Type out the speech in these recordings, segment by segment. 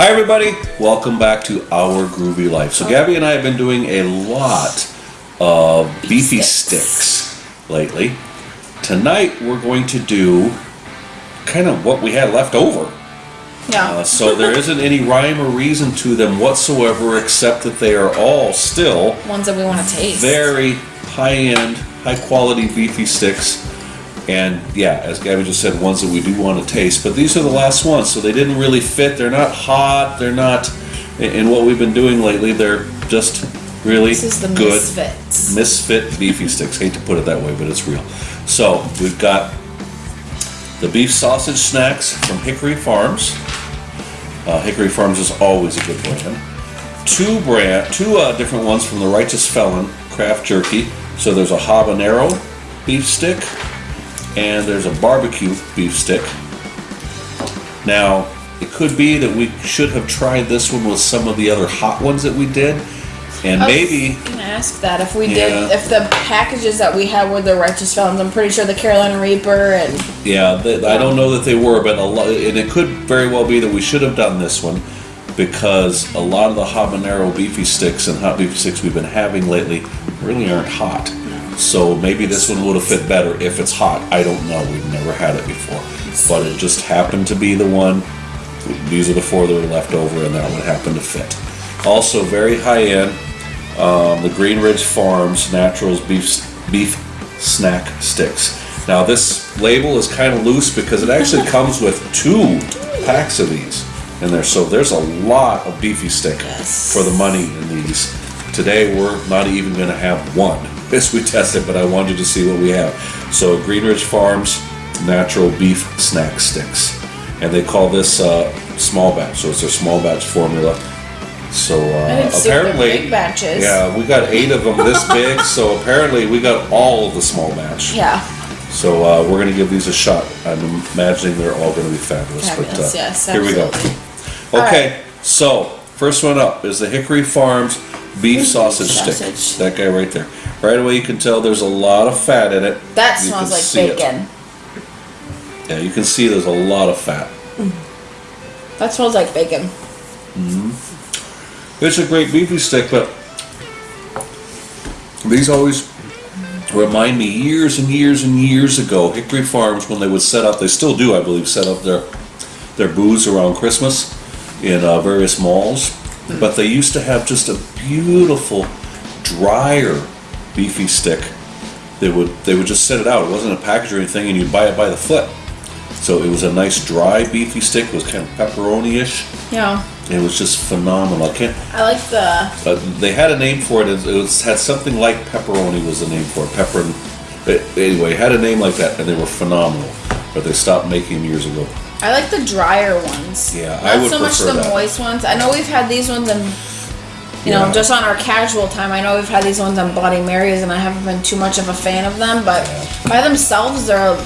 Hi, everybody. Welcome back to Our Groovy Life. So, Gabby and I have been doing a lot of beefy sticks lately. Tonight, we're going to do kind of what we had left over. Yeah. Uh, so, there isn't any rhyme or reason to them whatsoever, except that they are all still Ones that we want to taste. very high end, high quality beefy sticks. And yeah, as Gabby just said, ones that we do want to taste. But these are the last ones, so they didn't really fit. They're not hot. They're not. In what we've been doing lately, they're just really This is the good misfits. misfit beefy sticks. Hate to put it that way, but it's real. So we've got the beef sausage snacks from Hickory Farms. Uh, Hickory Farms is always a good brand. Two brand, two uh, different ones from the Righteous Felon Craft Jerky. So there's a habanero beef stick, and there's a barbecue beef stick. Now, it could be that we should have tried this one with some of the other hot ones that we did, and I maybe gonna ask that if we Yeah. did if the packages that we had were the righteous felons. I'm pretty sure the Carolina Reaper and Yeah, I don't know that they were, but a lot, and it could very well be that we should have done this one because a lot of the habanero beefy sticks and hot beefy sticks we've been having lately really aren't hot. So maybe this one would have fit better if it's hot. I don't know. We've never had it before, but it just happened to be the one. These are the four that were left over, and that one happened to fit. Also, very high end. Um, the Green Ridge Farms Naturals beef beef snack sticks. Now this label is kind of loose because it actually comes with two packs of these in there. So there's a lot of beefy stick Yes. for the money in these. Today we're not even going to have one as we test it, but I wanted to see what we have. So Green Ridge Farms Natural Beef Snack Sticks, and they call this uh, small batch. So it's their small batch formula. So uh, I didn't see the apparently, big batches. yeah, we got eight of them this big. So apparently, we got all of the small batch. yeah, So uh, we're gonna give these a shot. I'm imagining they're all gonna be fabulous. Fabulous, but uh, yes, here we go. Okay, so first one up is the Hickory Farms beef sausage, stick. sausage. That guy right there. Right away, you can tell there's a lot of fat in it. that You smells like see it. bacon. Yeah, you can see there's a lot of fat. That smells like bacon. It's a great beefy stick, but these always remind me years and years and years ago, Hickory Farms when they would set up, they still do, I believe, set up their their booths around Christmas in uh, various malls. But they used to have just a beautiful, drier beefy stick. They would they would just set it out. It wasn't a package or anything, and you'd buy it by the foot. So it was a nice dry beefy stick. It was kind of pepperoni-ish. Yeah, It was just phenomenal. I can't. I like the Uh, they had a name for it. It was, had something like pepperoni was the name for it. Pepper. And, but anyway, it had a name like that, and they were phenomenal. But they stopped making them years ago. I like the drier ones. Yeah, Not I would so much the that. moist ones. I know we've had these ones in, you Yeah. know, just on our casual time. I know we've had these ones on Bloody Marys, and I haven't been too much of a fan of them. But by themselves, they're a,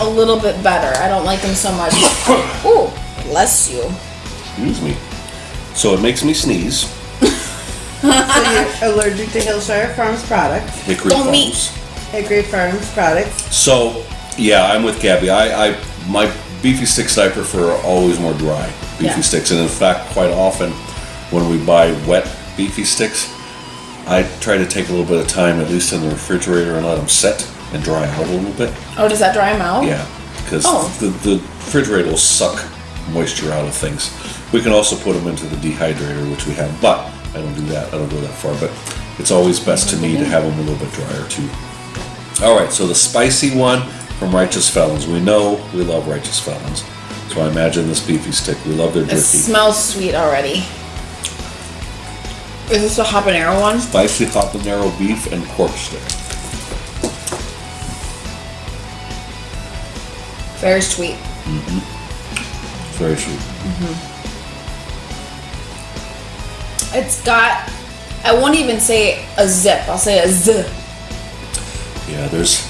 a little bit better. I don't like them so much. Ooh, bless you. Excuse me. So it makes me sneeze. So you're allergic to Hillshire Farms products, Hickory oh, Don't Farms. meet. Hickory Farms products. So yeah, I'm with Gabby. I, I my beefy sticks that I prefer are always more dry beefy Yeah. sticks, and in fact, quite often when we buy wet beefy sticks, I try to take a little bit of time, at least in the refrigerator, and let them set and dry out a little bit. Oh, does that dry them out? Yeah, because Oh. the, the refrigerator will suck moisture out of things. We can also put them into the dehydrator, which we have, but I don't do that. I don't go that far. But it's always best to me to have them a little bit drier too. All right, so the spicy one from Righteous Felons. We know we love Righteous Felons, so I imagine this beefy stick. We love their jerky. It smells sweet already. Is this the habanero one? Spicy habanero beef and pork stick. Very sweet. Mm-hmm. Very sweet. Mm-hmm. It's got, I won't even say a zip. I'll say a z. Yeah, there's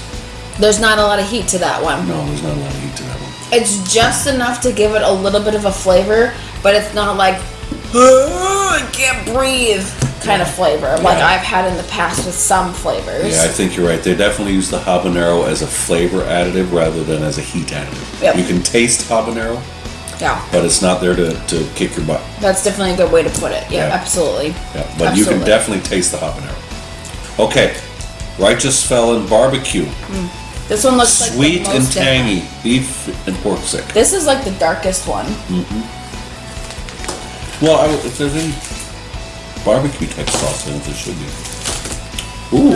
There's not a lot of heat to that one. no, there's not a lot of heat to that one. It's just enough to give it a little bit of a flavor, but it's not like I can't breathe kind of flavor like Yeah. I've had in the past with some flavors. Yeah, I think you're right. They definitely use the habanero as a flavor additive rather than as a heat additive. Yep. You can taste habanero, Yeah. but it's not there to, to kick your butt. That's definitely a good way to put it. Yeah, Yeah. absolutely. Yeah, but you can Absolutely. definitely taste the habanero. Okay, Righteous Felon Barbecue, hmm. This one looks like the sweet and most different. tangy beef and pork stick. This is like the darkest one. Mm-hmm. Well, I, if there's any barbecue type sauce in it, there should be. Ooh,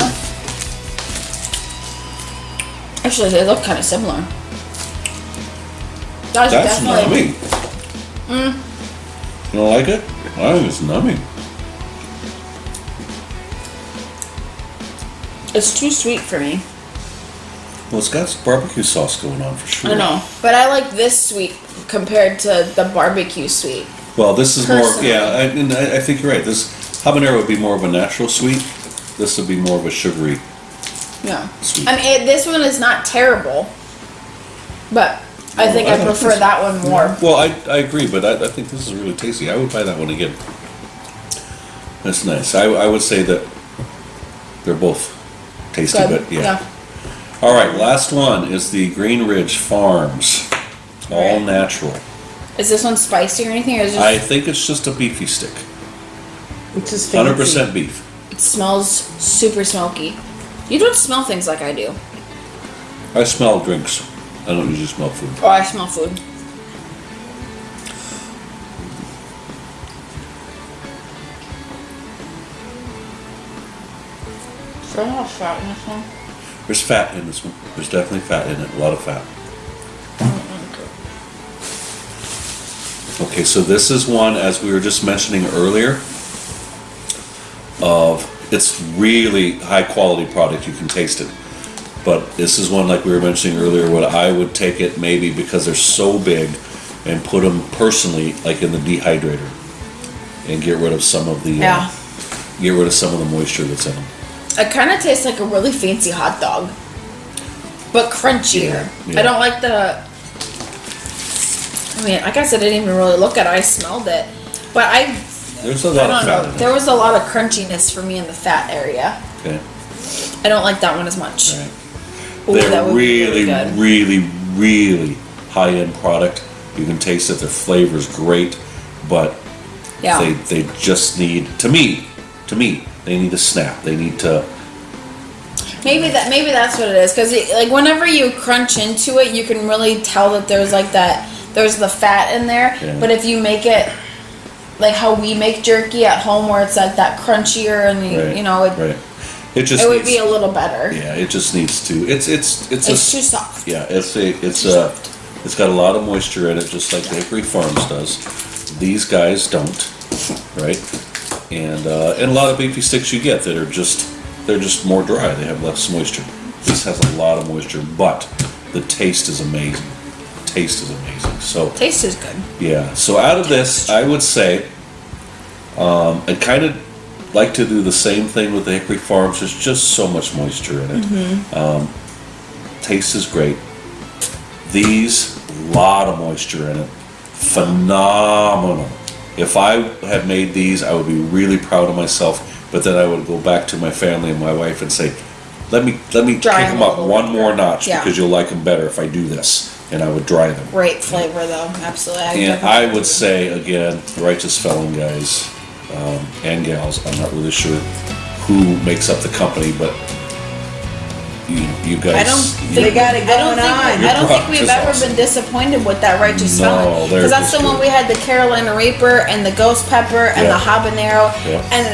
Actually, they look kind of similar. That's, that's definitely. numbing. Mm. You don't like it? I think it's numbing. It's too sweet for me. Well, it's got barbecue sauce going on for sure. I know, but I like this sweet compared to the barbecue sweet. Well, this is more, Personally. yeah, I, and I, I think you're right. This habanero would be more of a natural sweet. This would be more of a sugary. Yeah. Sweet. I mean, it, this one is not terrible, but I think I I, prefer this. that one more. Well, I, I agree, but I, I think this is really tasty. I would buy that one again. That's nice. I, I would say that they're both tasty, Good. but yeah. All right, last one is the Green Ridge Farms, all Right. natural. Is this one spicy or anything, or is it just, I think it's just a beefy stick, Which is fancy. hundred percent beef. it smells super smoky? You don't smell things like I do. I smell drinks. I don't usually smell food. Oh, I smell food. So much fat in this one. There's fat in this one. There's definitely fat in it. A lot of fat. Okay, so this is one, as we were just mentioning earlier, of it's really high quality product. You can taste it. But this is one, like we were mentioning earlier, what I would take it maybe because they're so big and put them personally, like in the dehydrator, and get rid of some of the uh, Yeah. get rid of some of the moisture that's in them. It kind of tastes like a really fancy hot dog, but crunchier. Yeah, yeah. I don't like the. I mean, like I said, I didn't even really look at it. I smelled it, but I. There's a I lot of don't fat know. in There was a lot of crunchiness for me in the fat area. Okay. I don't like that one as much. Right. Ooh, that They're would be really, good. really, really high end product. You can taste it. Their flavor's great, but Yeah. they they just need to me, to me, they need to snap. They need to. Maybe that maybe that's what it is because like whenever you crunch into it, you can really tell that there's like that there's the fat in there. Yeah. But if you make it like how we make jerky at home, where it's like that crunchier and you, Right, you know it, right. It just it would needs, be a little better. yeah. It just needs to. It's it's it's, It's a too soft. yeah. It's a it's a it's got a lot of moisture in it, just like Hickory Farms does. These guys don't, right? And uh, and a lot of beefy sticks you get that are just they're just more dry. They have less moisture. This has a lot of moisture, but the taste is amazing. Taste is amazing. So Taste is good. yeah. So out of this, I would say, um, I kind of like to do the same thing with the Hickory Farms. There's just so much moisture in it. Um, taste is great. These, lot of moisture in it. Phenomenal. If I had made these, I would be really proud of myself. But then I would go back to my family and my wife and say, "Let me let me Dry kick them up one more more. notch Yeah. because you'll like them better if I do this." And I would dry them. Great flavor though, absolutely. I And I agree. would say again, righteous felon guys um, and gals. I'm not really sure who makes up the company, but you, you guys. I don't think They got it I don't going think, on. I don't think we've ever is been disappointed with that righteous No, felon because that's just the one we had the Carolina Reaper and the ghost pepper and Yeah. the habanero Yeah. and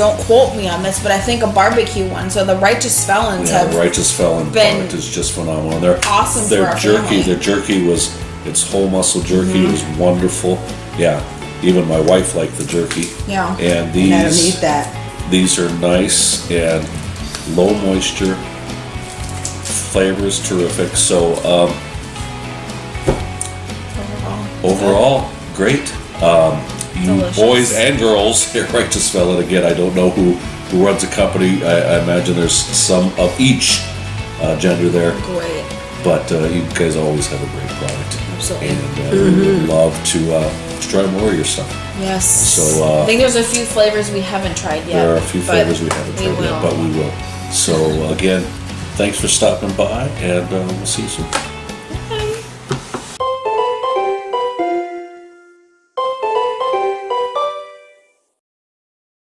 don't quote me on this, but I think a barbecue one. So the righteous felons Yeah, have righteous felon been product is just phenomenal. They're awesome for Their our jerky, family. Mm-hmm. their jerky was its whole muscle jerky It was wonderful. Yeah, even my wife liked the jerky. Yeah. And And I don't these that. These are nice and low moisture. Flavor is terrific. So um, overall, great. Um, you Delicious. boys and girls here, to spell it Again, I don't know who who runs the company. I, I imagine there's some of each uh, gender there, great. but uh, you guys always have a great product. Absolutely. And uh, we would love to, uh, to try more of your stuff. Yes. So, uh, I think there's a few flavors we haven't tried yet. There are a few flavors we haven't we tried yet, but we will. So again, thanks for stopping by, and uh, we'll see you soon.